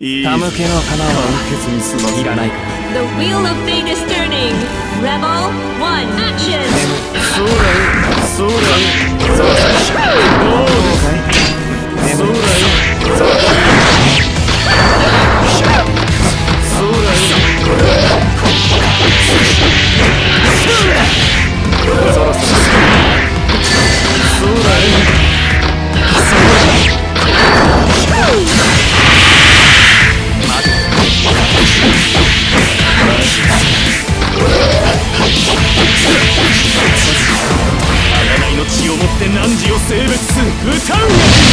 いい。手向けの花簡は潔に済ませいらないか The wheel of fate is turning. Rebel one, action. そうだよそうだよそうだよどうかいそうだよそうだよそうだよそう汝を性別す歌うが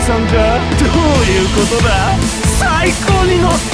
さんかどういうことだ？最高に乗って